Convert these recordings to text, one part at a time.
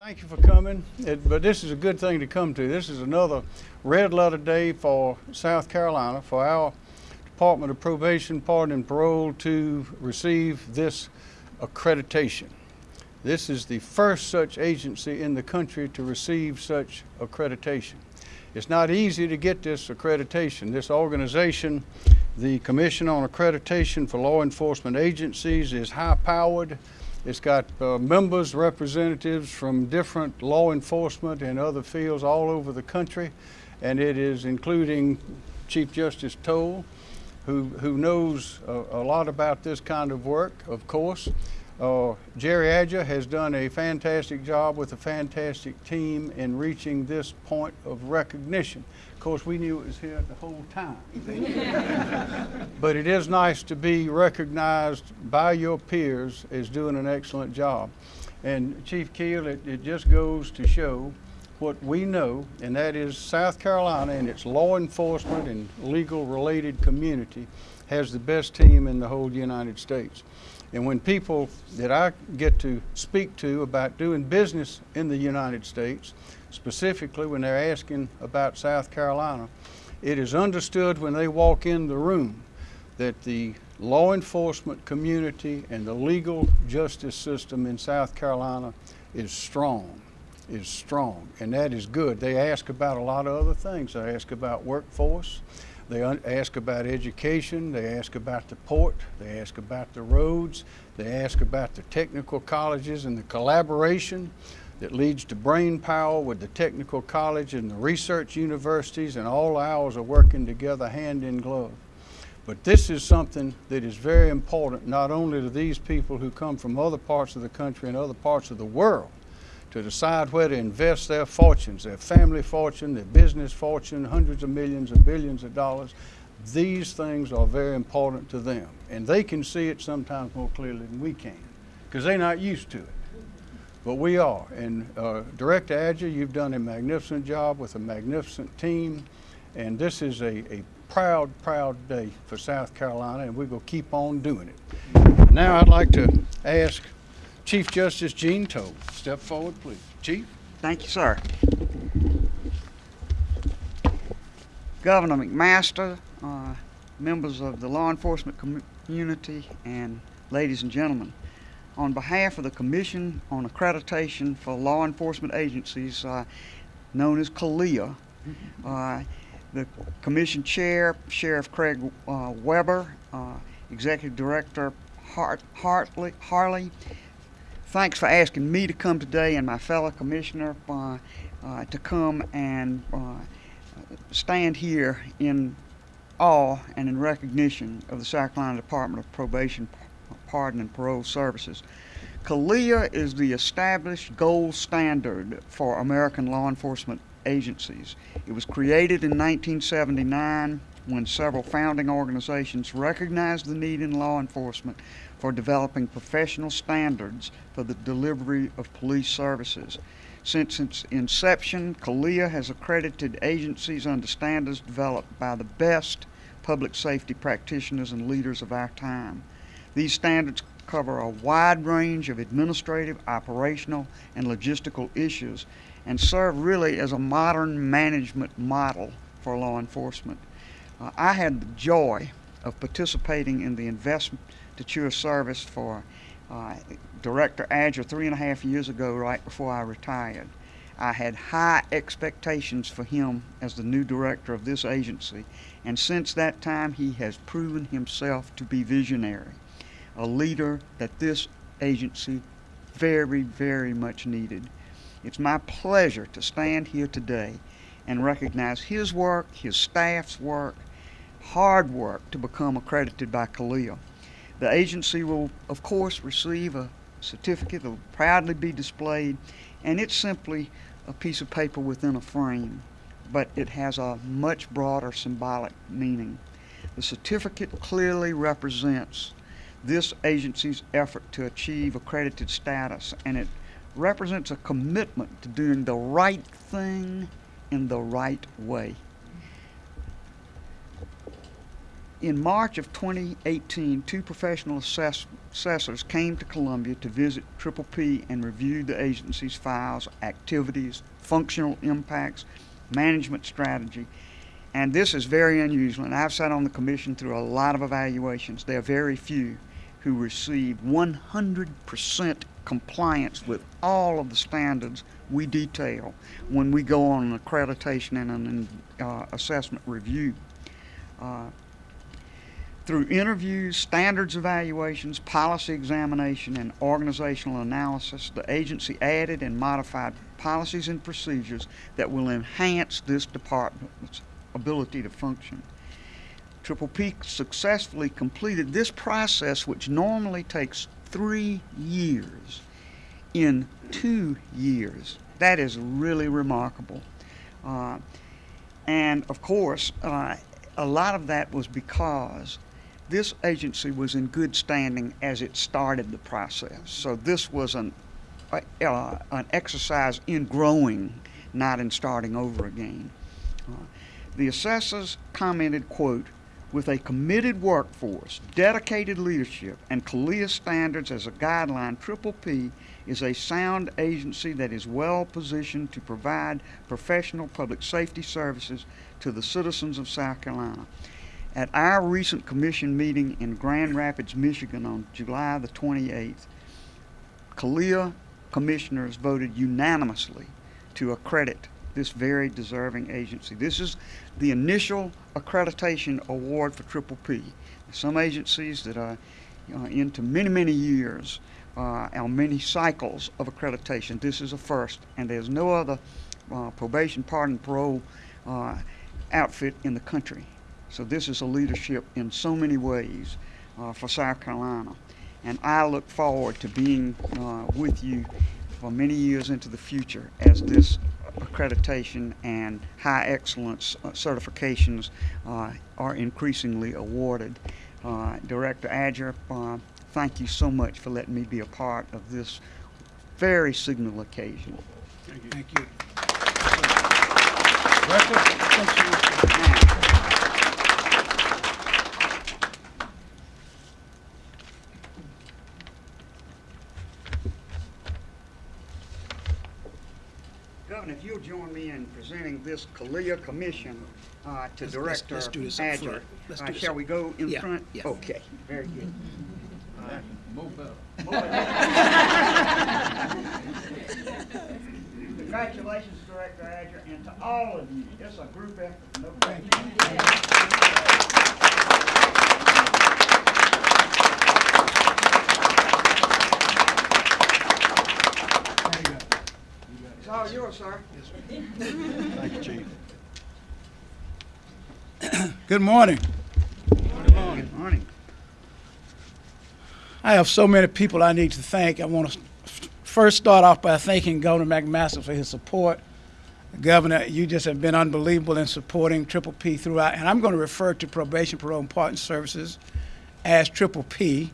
Thank you for coming, It- but this is a good thing to come to. This is another red letter day for South Carolina, for our Department of Probation, Pardon and Parole to receive this accreditation. This is the first such agency in the country to receive such accreditation. It's not easy to get this accreditation. This organization, the Commission on Accreditation for Law Enforcement Agencies, is high-powered. It's got uh, members, representatives from different law enforcement and other fields all over the country, and it is including Chief Justice Toal, who, who knows a, a lot about this kind of work, of course. Uh, Jerry Adger has done a fantastic job with a fantastic team in reaching this point of recognition. Of course, we knew it was here the whole time. but it is nice to be recognized by your peers as doing an excellent job. And Chief Keel, it, it just goes to show what we know, and that is South Carolina and its law enforcement and legal related community has the best team in the whole United States. And when people that I get to speak to about doing business in the United States, specifically when they're asking about South Carolina, it is understood when they walk in the room that the law enforcement community and the legal justice system in South Carolina is strong, is strong, and that is good. They ask about a lot of other things. They ask about workforce, they ask about education, they ask about the port, they ask about the roads, they ask about the technical colleges and the collaboration that leads to brain power with the technical college and the research universities and all ours are working together hand in glove. But this is something that is very important not only to these people who come from other parts of the country and other parts of the world to decide where to invest their fortunes, their family fortune, their business fortune, hundreds of millions and billions of dollars. These things are very important to them. And they can see it sometimes more clearly than we can because they're not used to it. But we are. And uh, Director Adger, you've done a magnificent job with a magnificent team. And this is a, a proud, proud day for South Carolina, and we're going to keep on doing it. Now I'd like to ask Chief Justice Jean Toal. Step forward, please. Chief? Thank you, sir. Governor McMaster, uh, members of the law enforcement community, and ladies and gentlemen, on behalf of the Commission on Accreditation for Law Enforcement Agencies, uh, known as CALEA, uh, the Commission Chair, Sheriff Craig uh, Weber, uh, Executive Director Hart, Hartley, Harley, thanks for asking me to come today and my fellow commissioner uh, uh, to come and uh, stand here in awe and in recognition of the South Carolina Department of Probation, Pardon, and Parole Services. CALEA is the established gold standard for American law enforcement agencies. It was created in 1979 when several founding organizations recognized the need in law enforcement for developing professional standards for the delivery of police services. Since its inception, CALEA has accredited agencies under standards developed by the best public safety practitioners and leaders of our time. These standards cover a wide range of administrative, operational, and logistical issues and serve really as a modern management model for law enforcement. Uh, I had the joy of participating in the investiture service for uh, Director Adger three and a half years ago, right before I retired. I had high expectations for him as the new director of this agency, and since that time, he has proven himself to be visionary, a leader that this agency very, very much needed. It's my pleasure to stand here today and recognize his work, his staff's work, hard work to become accredited by CALEA. The agency will, of course, receive a certificate that will proudly be displayed, and it's simply a piece of paper within a frame, but it has a much broader symbolic meaning. The certificate clearly represents this agency's effort to achieve accredited status, and it represents a commitment to doing the right thing in the right way. in March of 2018, two professional assess- assessors came to Columbia to visit Triple P and review the agency's files, activities, functional impacts, management strategy. And this is very unusual, and I've sat on the commission through a lot of evaluations. There are very few who receive 100% compliance with all of the standards we detail when we go on an accreditation and an uh, assessment review. Uh, through interviews, standards evaluations, policy examination, and organizational analysis, the agency added and modified policies and procedures that will enhance this department's ability to function. Triple P successfully completed this process, which normally takes three years, in two years. That is really remarkable. Uh, and of course, uh, a lot of that was because this agency was in good standing as it started the process. So this was an, uh, an exercise in growing, not in starting over again. Uh, the assessors commented, quote, with a committed workforce, dedicated leadership, and CALEA standards as a guideline, Triple P is a sound agency that is well positioned to provide professional public safety services to the citizens of South Carolina. At our recent commission meeting in Grand Rapids, Michigan on July the 28th, CALEA commissioners voted unanimously to accredit this very deserving agency. This is the initial accreditation award for Triple P. Some agencies that are into many, many years uh, and many cycles of accreditation. This is a first, and there's no other uh, probation, pardon, parole uh, outfit in the country. So this is a leadership in so many ways uh, for South Carolina. And I look forward to being uh, with you for many years into the future as this accreditation and high excellence uh, certifications uh, are increasingly awarded. Uh, Director Adger, uh, thank you so much for letting me be a part of this very signal occasion. Thank you. Now, Governor, if you'll join me in presenting this CALEA Commission uh, to Let's- let's- Director let's do this Adger. Let's Uh, this Shall up- we go in Yeah, front? yeah. Okay, very good. Move. Congratulations, Director Adger, and to all of you. It's a group effort. No question. It's all yours, sir. Thank you, Chief. Good morning. Good morning. I have so many people I need to thank. I want to first start off by thanking Governor McMaster for his support. Governor, you just have been unbelievable in supporting Triple P throughout, and I'm going to refer to probation, parole, and pardon services as Triple P,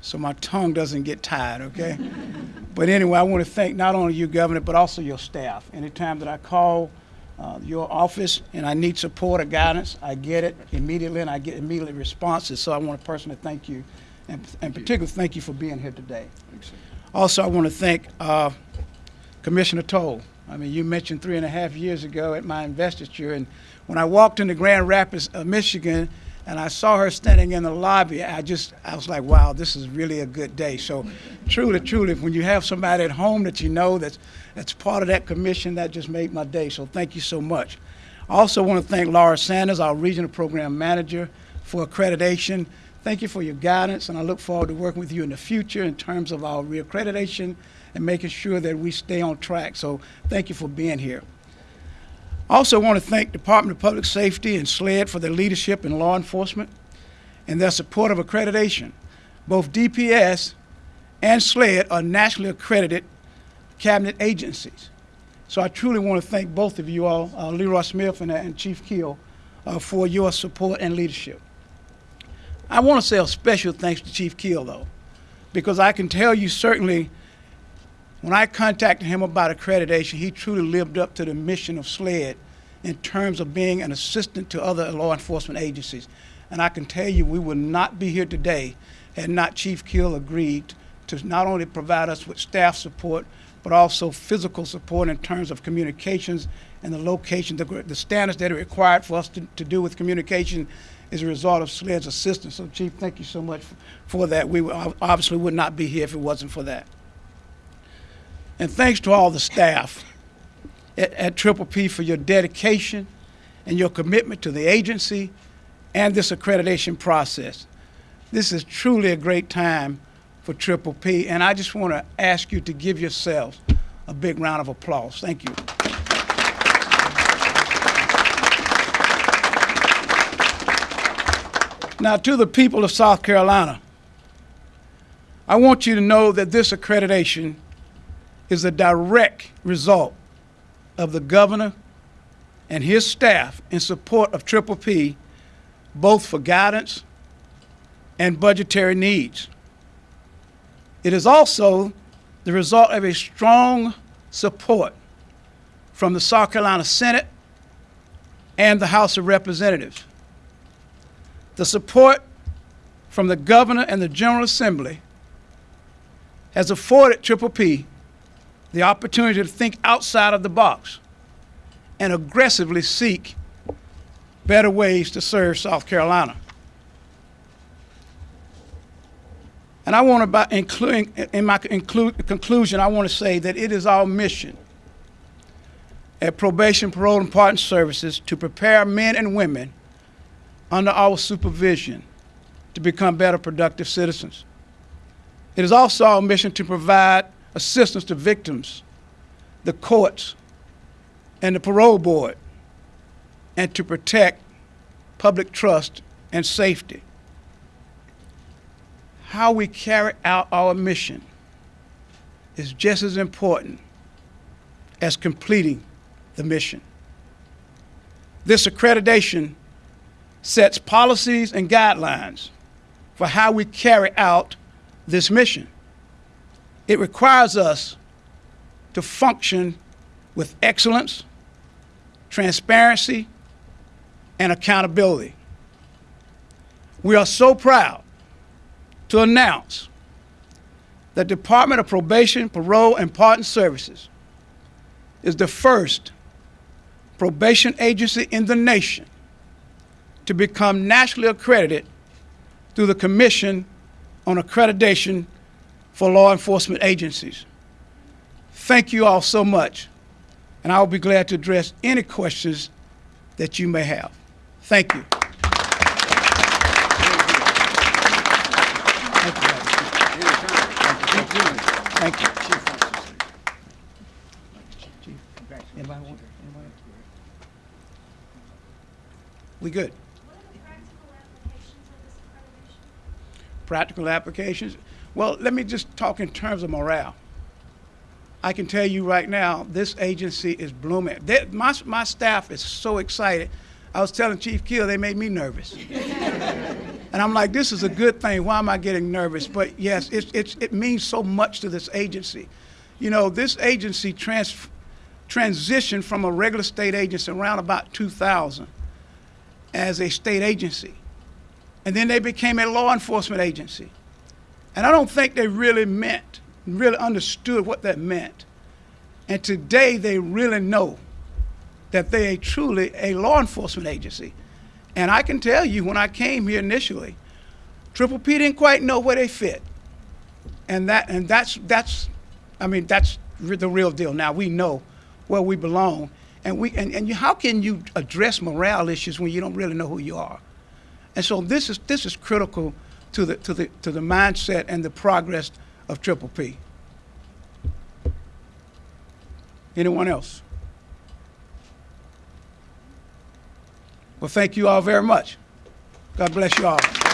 so my tongue doesn't get tired, okay? but anyway, I want to thank not only you, Governor, but also your staff. Anytime that I call uh, your office and I need support or guidance, I get it immediately, and I get immediate responses. So I want to personally thank you, and, and particularly thank you for being here today. Also, I want to thank uh, Commissioner Toal. I mean, you mentioned three and a half years ago at my investiture, and when I walked into Grand Rapids, uh, Michigan, and I saw her standing in the lobby, I just, I was like, wow, this is really a good day. So, truly, truly, when you have somebody at home that you know that's, that's part of that commission, that just made my day. So, thank you so much. I also want to thank Laura Sanders, our regional program manager, for accreditation. Thank you for your guidance, and I look forward to working with you in the future in terms of our reaccreditation and making sure that we stay on track. So thank you for being here. I also want to thank Department of Public Safety and SLED for their leadership in law enforcement and their support of accreditation. Both DPS and SLED are nationally accredited cabinet agencies. So I truly want to thank both of you all, uh, Leroy Smith and, and Chief Keel, uh, for your support and leadership. I want to say a special thanks to Chief Keel, though, because I can tell you certainly when I contacted him about accreditation, he truly lived up to the mission of SLED in terms of being an assistant to other law enforcement agencies. And I can tell you, we would not be here today had not Chief Keel agreed to not only provide us with staff support, but also physical support in terms of communications and the location, the, the standards that are required for us to, to do with communication is a result of SLED's assistance. So, Chief, thank you so much f- for that. We obviously would not be here if it wasn't for that. And thanks to all the staff at, at Triple P for your dedication and your commitment to the agency and this accreditation process. This is truly a great time for Triple P, and I just want to ask you to give yourselves a big round of applause. Thank you. Now, to the people of South Carolina, I want you to know that this accreditation is a direct result of the governor and his staff in support of Triple P, both for guidance and budgetary needs. It is also the result of a strong support from the South Carolina Senate and the House of Representatives. The support from the governor and the General Assembly has afforded Triple P the opportunity to think outside of the box and aggressively seek better ways to serve South Carolina. And I want to, by including, in my conclu- conclusion, I want to say that it is our mission at Probation, Parole, and Pardon Services to prepare men and women under our supervision to become better productive citizens. It is also our mission to provide assistance to victims, the courts, and the parole board, and to protect public trust and safety. How we carry out our mission is just as important as completing the mission. This accreditation sets policies and guidelines for how we carry out this mission. It requires us to function with excellence, transparency, and accountability. We are so proud to announce that the Department of Probation, Parole, and Pardon Services is the first probation agency in the nation to become nationally accredited through the Commission on Accreditation for Law Enforcement Agencies. Thank you all so much, and I will be glad to address any questions that you may have. Thank you. Thank you. Robert. Thank you. Chief, anybody want- anybody? We good? What are the practical applications of this accreditation? practical applications. Well, let me just talk in terms of morale. I can tell you right now, this agency is blooming. They, my, my staff is so excited. I was telling Chief Keel, they made me nervous. and I'm like, this is a good thing. Why am I getting nervous? But yes, it's, it's, it means so much to this agency. You know, this agency trans, transitioned from a regular state agency around about 2000 as a state agency and then they became a law enforcement agency. And I don't think they really meant, really understood what that meant. And today they really know that they are truly a law enforcement agency. And I can tell you, when I came here initially, Triple P didn't quite know where they fit. And that, and that's, that's, I mean, that's the real deal. Now we know where we belong. And we, and, and you, how can you address morale issues when you don't really know who you are? And so this is this is critical to the to the to the mindset and the progress of Triple P. Anyone else? Well, thank you all very much. God bless you all.